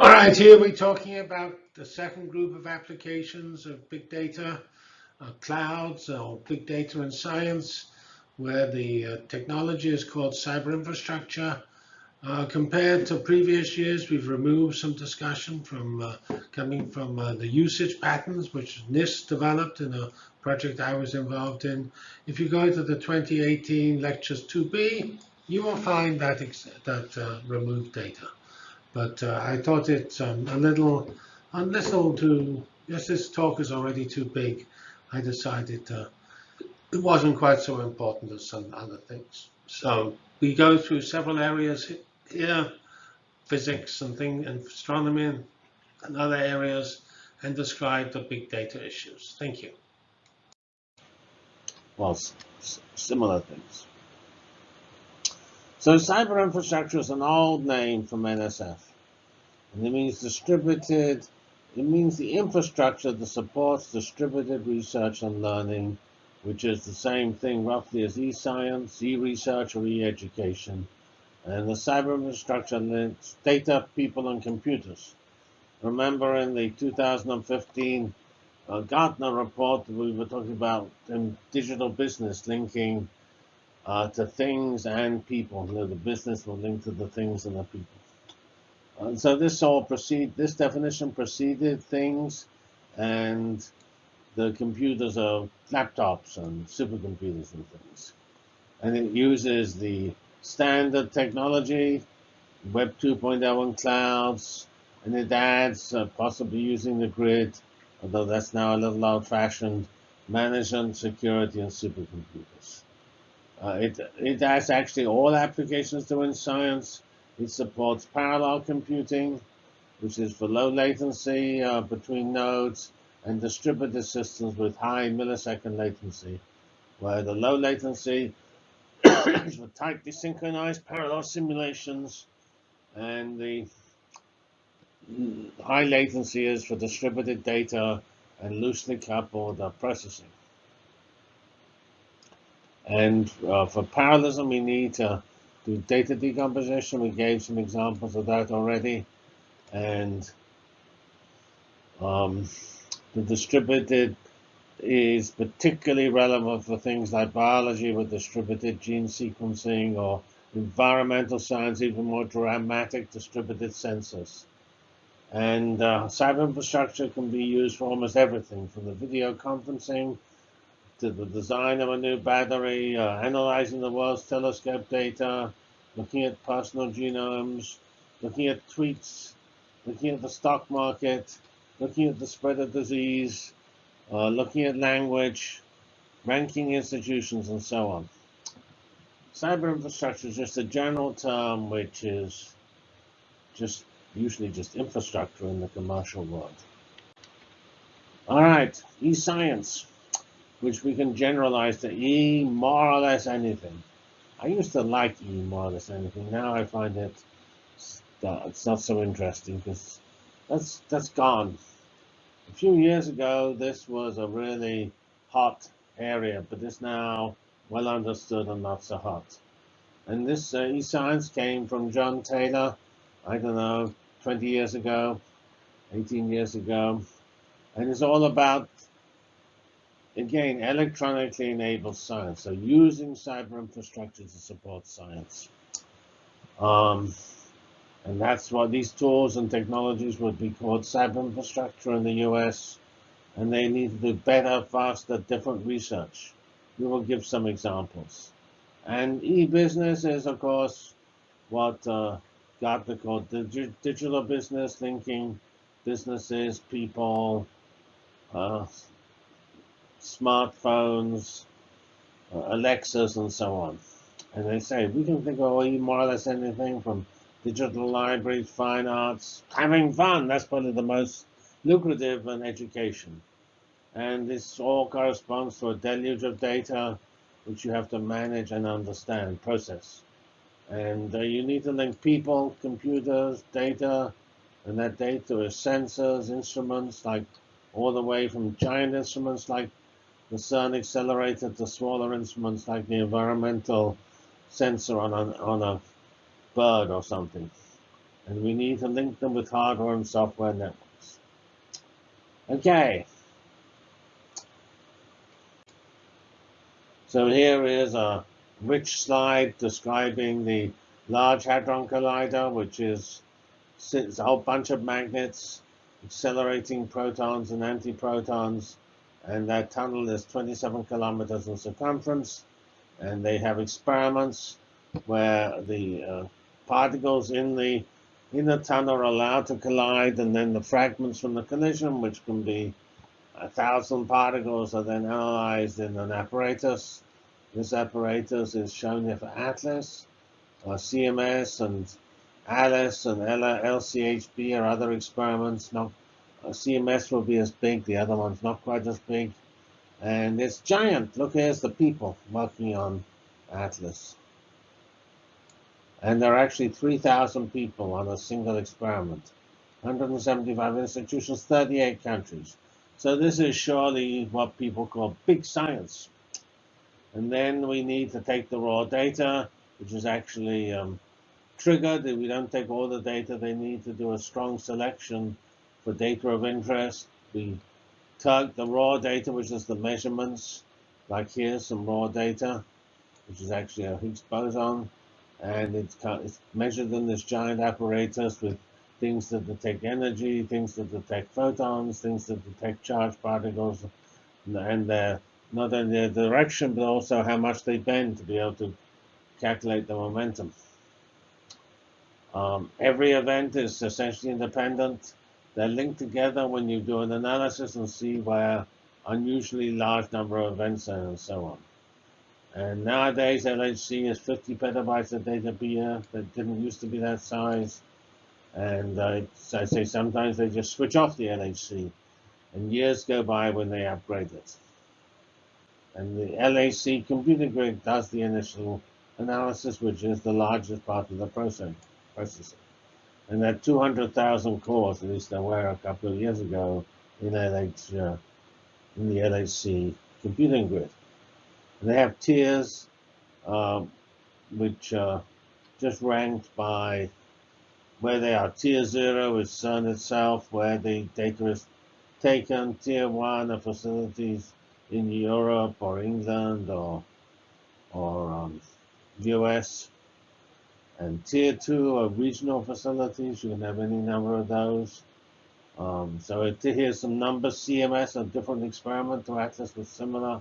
All right, here we're talking about the second group of applications of big data, uh, clouds, or big data and science, where the uh, technology is called cyber infrastructure. Uh, compared to previous years, we've removed some discussion from uh, coming from uh, the usage patterns, which NIST developed in a project I was involved in. If you go to the 2018 lectures 2B, you will find that that uh, removed data. But uh, I thought it's um, a little, a little too. Yes, this talk is already too big. I decided uh, it wasn't quite so important as some other things. So we go through several areas here, physics and thing, and astronomy and other areas, and describe the big data issues. Thank you. Well, similar things. So cyber infrastructure is an old name from NSF. And it means distributed, it means the infrastructure that supports distributed research and learning, which is the same thing roughly as e-science, e-research, or e-education. And the cyber infrastructure links data, people, and computers. Remember in the 2015 uh, Gartner report, we were talking about digital business linking uh, to things and people. You know, the business will link to the things and the people. And so this all proceed. This definition preceded things, and the computers are laptops and supercomputers and things. And it uses the standard technology, Web 2.0 and clouds, and it adds uh, possibly using the grid although that's now a little old-fashioned, management, security, and supercomputers. Uh, it, it has actually all applications doing science. It supports parallel computing, which is for low latency uh, between nodes, and distributed systems with high millisecond latency, where the low latency is for tightly synchronized parallel simulations, and the high latency is for distributed data and loosely coupled uh, processing. And uh, for parallelism, we need to do data decomposition. We gave some examples of that already. And um, the distributed is particularly relevant for things like biology with distributed gene sequencing or environmental science, even more dramatic distributed sensors. And uh, cyber infrastructure can be used for almost everything, from the video conferencing to the design of a new battery, uh, analyzing the world's telescope data, looking at personal genomes, looking at tweets, looking at the stock market, looking at the spread of disease, uh, looking at language, ranking institutions, and so on. Cyber infrastructure is just a general term which is just usually just infrastructure in the commercial world. All right, e-science, which we can generalize to E more or less anything. I used to like E less anything. Now I find it uh, it's not so interesting because that's that's gone. A few years ago, this was a really hot area, but it's now well understood and not so hot. And this uh, e-science came from John Taylor, I don't know, 20 years ago, 18 years ago. And it's all about, again, electronically enabled science. So using cyber infrastructure to support science. Um, and that's why these tools and technologies would be called cyber infrastructure in the US. And they need to do better, faster, different research. We will give some examples. And e-business is, of course, what uh, Gartner called digital business, linking businesses, people, uh, smartphones, uh, Alexas, and so on. And they say we can think of more or less anything from digital libraries, fine arts, having fun. That's probably the most lucrative in education. And this all corresponds to a deluge of data which you have to manage and understand, process. And uh, you need to link people, computers, data, and that data is sensors, instruments, like all the way from giant instruments like the CERN accelerator to smaller instruments like the environmental sensor on a, on a bird or something. And we need to link them with hardware and software networks. Okay. So here is a rich slide describing the Large Hadron Collider, which is a whole bunch of magnets accelerating protons and antiprotons. And that tunnel is 27 kilometers in circumference. And they have experiments where the uh, particles in the in the tunnel are allowed to collide, and then the fragments from the collision, which can be a thousand particles, are then analyzed in an apparatus. This apparatus is shown here for ATLAS, uh, CMS, and ALICE, and LHCb are other experiments. Not CMS will be as big, the other one's not quite as big. And it's giant. Look, here's the people working on ATLAS. And there are actually 3,000 people on a single experiment. 175 institutions, 38 countries. So this is surely what people call big science. And then we need to take the raw data, which is actually um, triggered. If we don't take all the data, they need to do a strong selection for data of interest. We take the raw data, which is the measurements, like here's some raw data, which is actually a Higgs boson and it's, it's measured in this giant apparatus with things that detect energy, things that detect photons, things that detect charged particles, and uh, not only their direction, but also how much they bend to be able to calculate the momentum. Um, every event is essentially independent. They're linked together when you do an analysis and see where unusually large number of events are and so on. And nowadays, LHC is 50 petabytes of data per year. That didn't used to be that size. And uh, I say sometimes they just switch off the LHC. And years go by when they upgrade it. And the LHC computer grid does the initial analysis, which is the largest part of the processing. And that 200,000 cores, at least there were a couple of years ago, in, LH, uh, in the LHC computing grid. They have tiers, um, which are just ranked by where they are. Tier 0 is CERN itself, where the data is taken. Tier 1 are facilities in Europe or England or, or um, US. And Tier 2 are regional facilities. You can have any number of those. Um, so here's some numbers. CMS, a different experiment to access with similar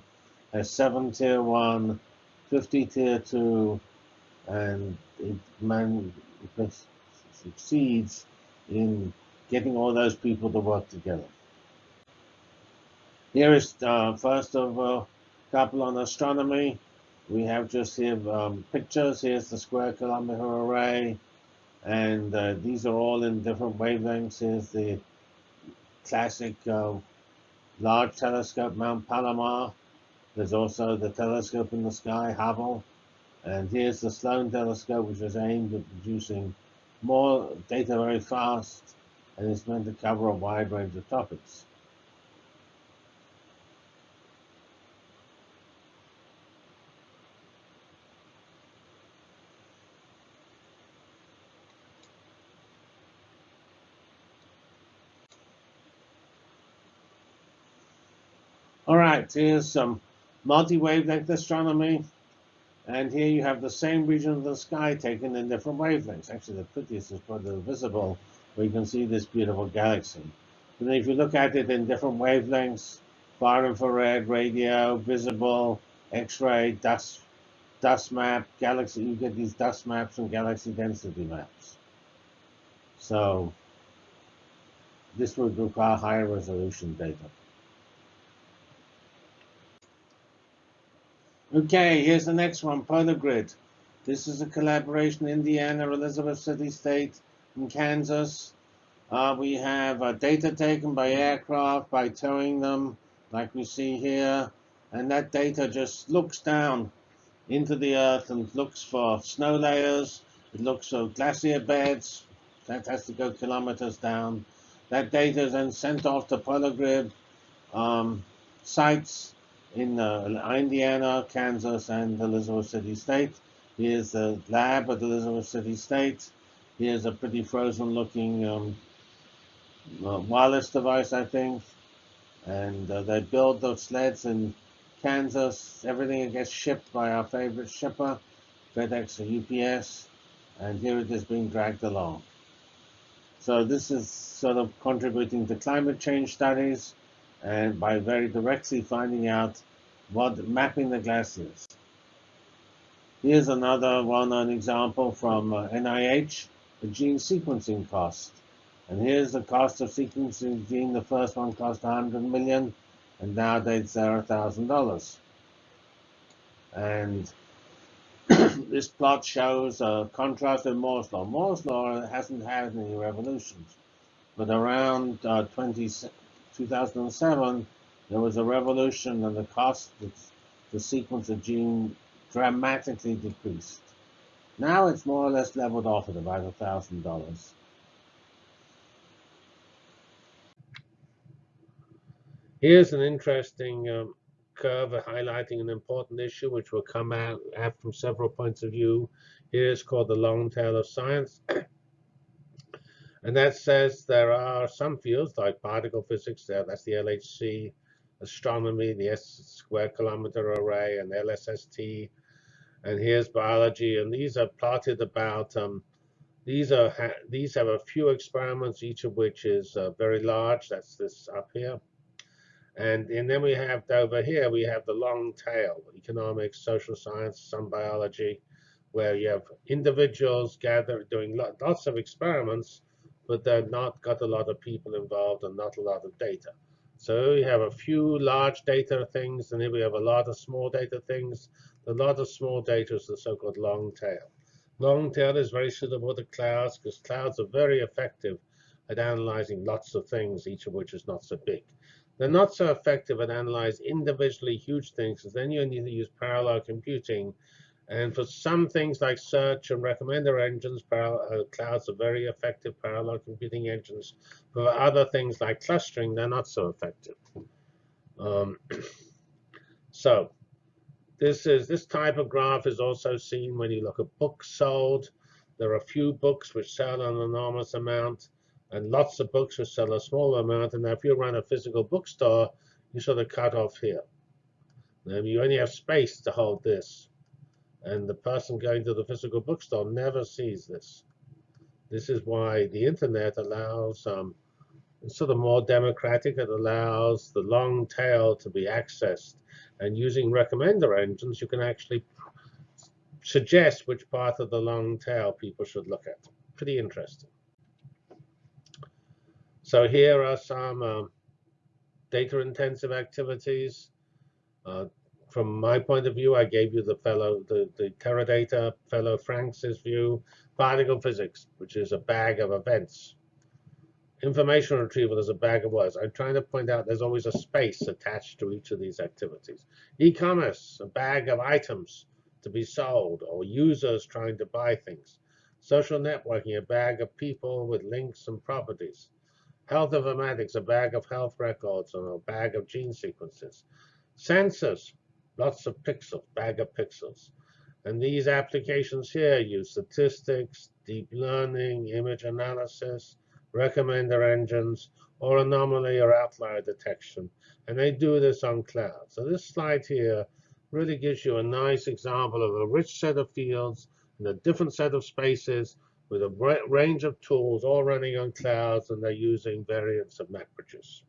has 7 tier 1, 50 tier 2, and it man it succeeds in getting all those people to work together. Here is uh, first of a couple on astronomy. We have just here um, pictures. Here's the square kilometer array. And uh, these are all in different wavelengths. Here's the classic uh, large telescope, Mount Palomar. There's also the telescope in the sky, Hubble. And here's the Sloan telescope, which is aimed at producing more data very fast, and it's meant to cover a wide range of topics. All right, here's some multi-wavelength astronomy. And here you have the same region of the sky taken in different wavelengths. Actually, the prettiest is probably the visible, where you can see this beautiful galaxy. And if you look at it in different wavelengths, far infrared, radio, visible, X-ray, dust, dust map, galaxy, you get these dust maps and galaxy density maps. So this would require higher resolution data. Okay, here's the next one, Polar Grid. This is a collaboration, Indiana, Elizabeth City State, and Kansas. Uh, we have uh, data taken by aircraft, by towing them, like we see here. And that data just looks down into the earth and looks for snow layers. It looks for glacier beds. That has to go kilometers down. That data is then sent off to Polar Grid um, sites in uh, Indiana, Kansas, and Elizabeth City State. Here's the lab at Elizabeth City State. Here's a pretty frozen looking um, uh, wireless device, I think. And uh, they build those sleds in Kansas. Everything gets shipped by our favorite shipper, FedEx or UPS. And here it is being dragged along. So this is sort of contributing to climate change studies and by very directly finding out what mapping the glaciers. Here's another well-known example from uh, NIH, the gene sequencing cost. And here's the cost of sequencing gene. The first one cost 100 million, and nowadays they're $1,000. And this plot shows a contrast with Moore's law. Moore's law hasn't had any revolutions, but around uh, 20, 2007, there was a revolution and the cost of the sequence of gene dramatically decreased. Now it's more or less leveled off at about $1,000. Here's an interesting um, curve highlighting an important issue which will come out, from several points of view. Here's called the long tail of science. and that says there are some fields like particle physics, that's the LHC, astronomy, the S square kilometer array, and LSST. And here's biology, and these are plotted about. Um, these are these have a few experiments, each of which is uh, very large. That's this up here. And, and then we have over here, we have the long tail, economics, social science, some biology, where you have individuals gathered doing lots of experiments, but they're not got a lot of people involved and not a lot of data. So we have a few large data things, and then we have a lot of small data things. A lot of small data is the so-called long tail. Long tail is very suitable to clouds because clouds are very effective at analyzing lots of things, each of which is not so big. They're not so effective at analyzing individually huge things, because then you need to use parallel computing. And for some things like search and recommender engines, uh, clouds are very effective parallel computing engines. For other things like clustering, they're not so effective. Um, so this is this type of graph is also seen when you look at books sold. There are a few books which sell an enormous amount and lots of books will sell a small amount. And if you run a physical bookstore, you sort of cut off here. You only have space to hold this. And the person going to the physical bookstore never sees this. This is why the internet allows um, sort of more democratic. It allows the long tail to be accessed. And using recommender engines, you can actually suggest which part of the long tail people should look at. Pretty interesting. So here are some um, data-intensive activities. Uh, from my point of view, I gave you the fellow, the, the Teradata fellow Franks's view, particle physics, which is a bag of events. Information retrieval is a bag of words. I'm trying to point out there's always a space attached to each of these activities. E-commerce, a bag of items to be sold, or users trying to buy things. Social networking, a bag of people with links and properties. Health informatics, a bag of health records or a bag of gene sequences. Sensors, lots of pixels, bag of pixels. And these applications here use statistics, deep learning, image analysis, recommender engines, or anomaly or outlier detection. And they do this on cloud. So this slide here really gives you a nice example of a rich set of fields in a different set of spaces with a range of tools all running on clouds, and they're using variants of MapReduce.